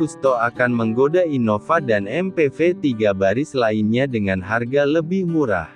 Kusto akan menggoda Innova dan MPV 3 baris lainnya dengan harga lebih murah.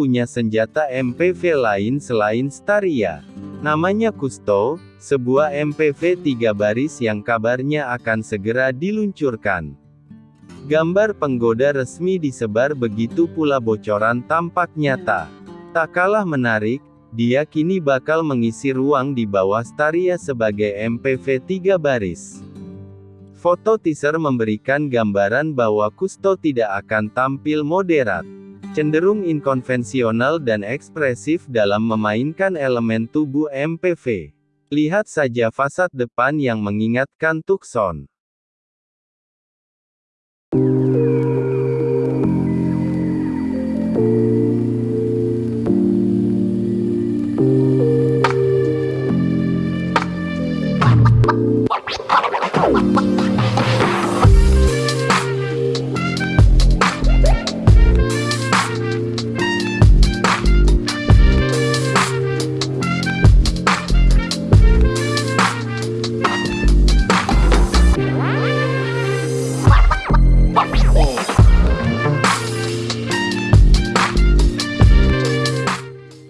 Punya senjata MPV lain selain Staria. Namanya Kusto, sebuah MPV tiga baris yang kabarnya akan segera diluncurkan. Gambar penggoda resmi disebar begitu pula bocoran tampak nyata. Tak kalah menarik, dia kini bakal mengisi ruang di bawah Staria sebagai MPV tiga baris. Foto teaser memberikan gambaran bahwa Kusto tidak akan tampil moderat cenderung inkonvensional dan ekspresif dalam memainkan elemen tubuh MPV. Lihat saja fasad depan yang mengingatkan Tucson.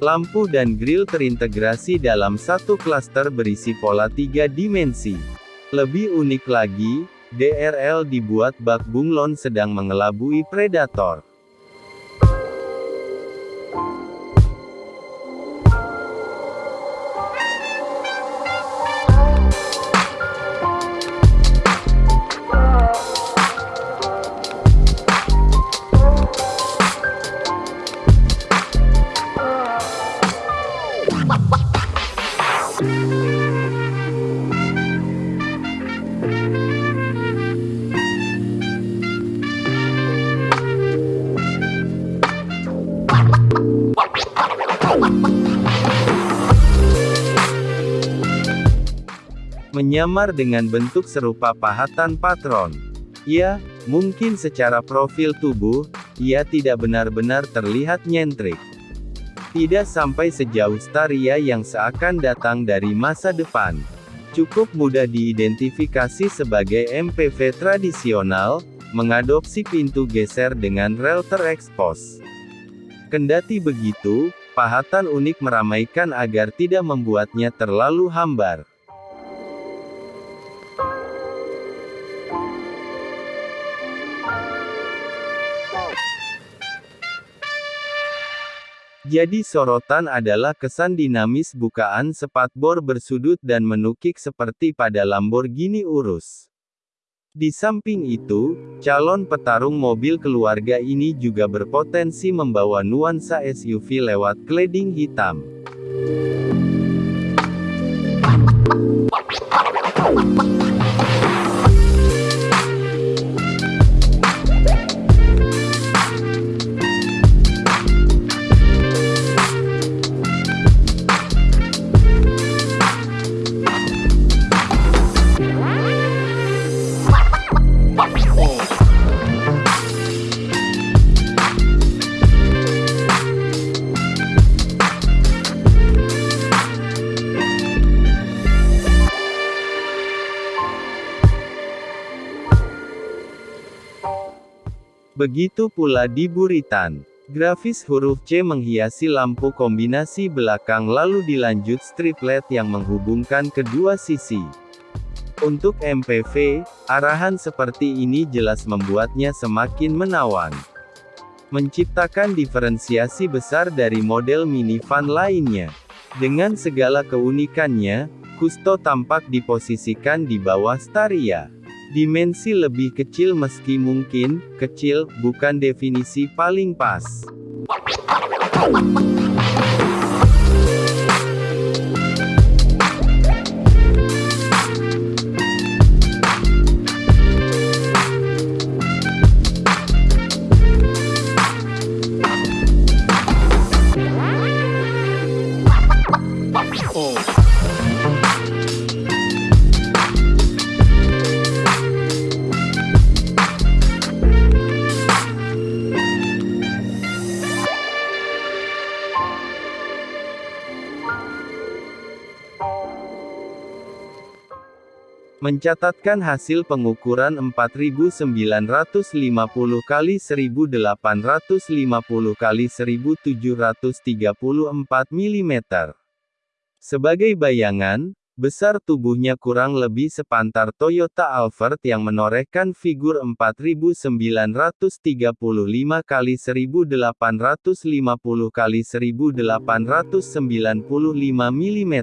Lampu dan grill terintegrasi dalam satu klaster berisi pola tiga dimensi. Lebih unik lagi, DRL dibuat bak bunglon sedang mengelabui predator. Menyamar dengan bentuk serupa pahatan patron. Ya, mungkin secara profil tubuh, ia tidak benar-benar terlihat nyentrik. Tidak sampai sejauh Staria yang seakan datang dari masa depan. Cukup mudah diidentifikasi sebagai MPV tradisional, mengadopsi pintu geser dengan rel terekspos. Kendati begitu, pahatan unik meramaikan agar tidak membuatnya terlalu hambar. Jadi sorotan adalah kesan dinamis bukaan spatbor bersudut dan menukik seperti pada Lamborghini Urus. Di samping itu, calon petarung mobil keluarga ini juga berpotensi membawa nuansa SUV lewat cladding hitam. Begitu pula di buritan. Grafis huruf C menghiasi lampu kombinasi belakang lalu dilanjut strip LED yang menghubungkan kedua sisi. Untuk MPV, arahan seperti ini jelas membuatnya semakin menawan. menciptakan diferensiasi besar dari model minivan lainnya. Dengan segala keunikannya, Kusto tampak diposisikan di bawah Staria. Dimensi lebih kecil meski mungkin, kecil, bukan definisi paling pas. Mencatatkan hasil pengukuran 4950 kali 1850 kali 1734 mm. Sebagai bayangan, besar tubuhnya kurang lebih sepantar Toyota Alphard yang menorehkan figur 4935 kali 1850 kali 1895 mm.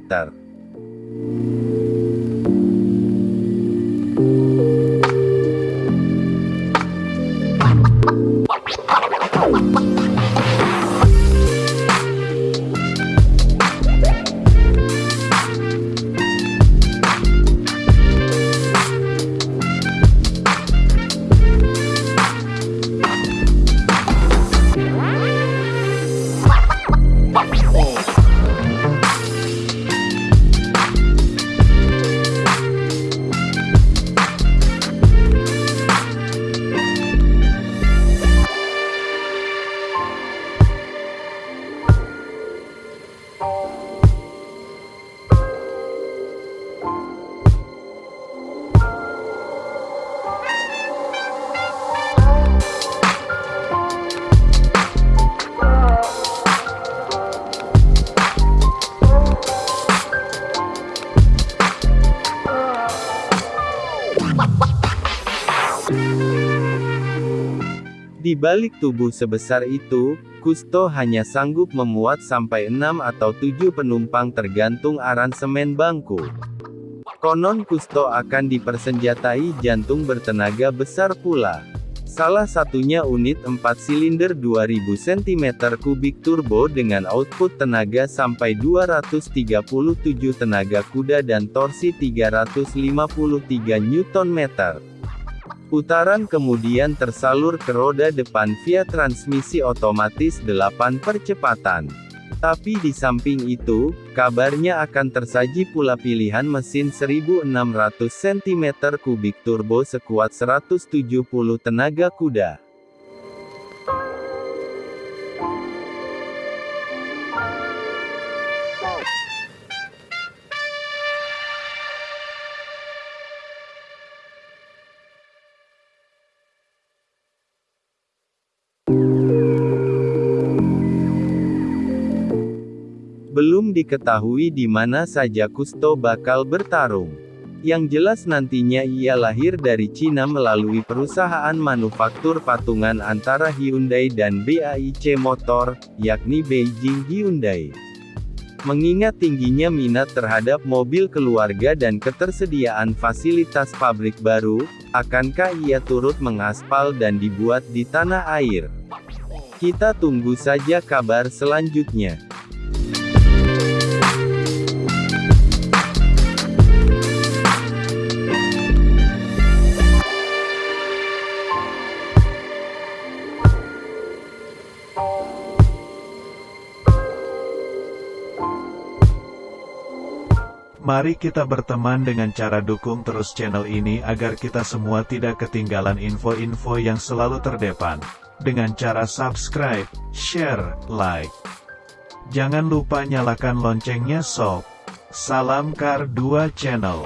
Di balik tubuh sebesar itu, Kusto hanya sanggup memuat sampai 6 atau 7 penumpang tergantung aransemen bangku. Konon Kusto akan dipersenjatai jantung bertenaga besar pula. Salah satunya unit 4 silinder 2000 cm3 turbo dengan output tenaga sampai 237 tenaga kuda dan torsi 353 Nm. Putaran kemudian tersalur ke roda depan via transmisi otomatis 8 percepatan. Tapi di samping itu, kabarnya akan tersaji pula pilihan mesin 1600 cm3 turbo sekuat 170 tenaga kuda. Belum diketahui di mana saja Kusto bakal bertarung. Yang jelas nantinya ia lahir dari Cina melalui perusahaan manufaktur patungan antara Hyundai dan BAIC Motor, yakni Beijing Hyundai. Mengingat tingginya minat terhadap mobil keluarga dan ketersediaan fasilitas pabrik baru, akankah ia turut mengaspal dan dibuat di tanah air? Kita tunggu saja kabar selanjutnya. Mari kita berteman dengan cara dukung terus channel ini agar kita semua tidak ketinggalan info-info yang selalu terdepan. Dengan cara subscribe, share, like. Jangan lupa nyalakan loncengnya sob. Salam Kar 2 Channel.